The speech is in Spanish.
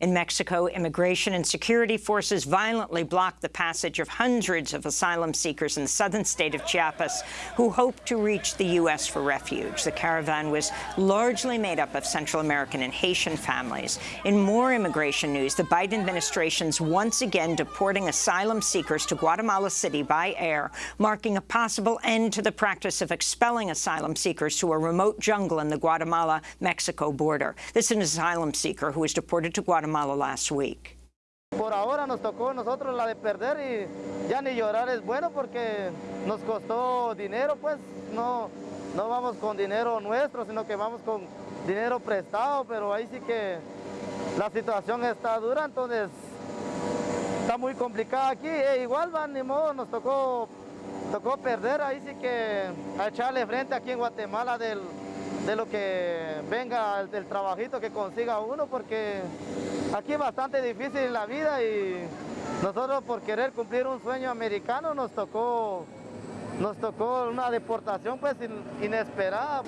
In Mexico, immigration and security forces violently blocked the passage of hundreds of asylum seekers in the southern state of Chiapas who hoped to reach the U.S. for refuge. The caravan was largely made up of Central American and Haitian families. In more immigration news, the Biden administration's once again deporting asylum seekers to Guatemala City by air, marking a possible end to the practice of expelling asylum seekers to a remote jungle in the Guatemala-Mexico border. This is an asylum seeker who was deported to Guatemala last week. Por ahora nos tocó nosotros la de perder y ya ni llorar es bueno porque nos costó dinero, pues no, no vamos con dinero nuestro, sino que vamos con dinero prestado, pero ahí sí que la situación está dura, entonces está muy complicada aquí. E igual, van, ni modo, nos tocó, tocó perder, ahí sí que a echarle frente aquí en Guatemala del, de lo que venga, el, del trabajito que consiga uno, porque aquí es bastante difícil la vida y nosotros por querer cumplir un sueño americano nos tocó, nos tocó una deportación pues inesperada.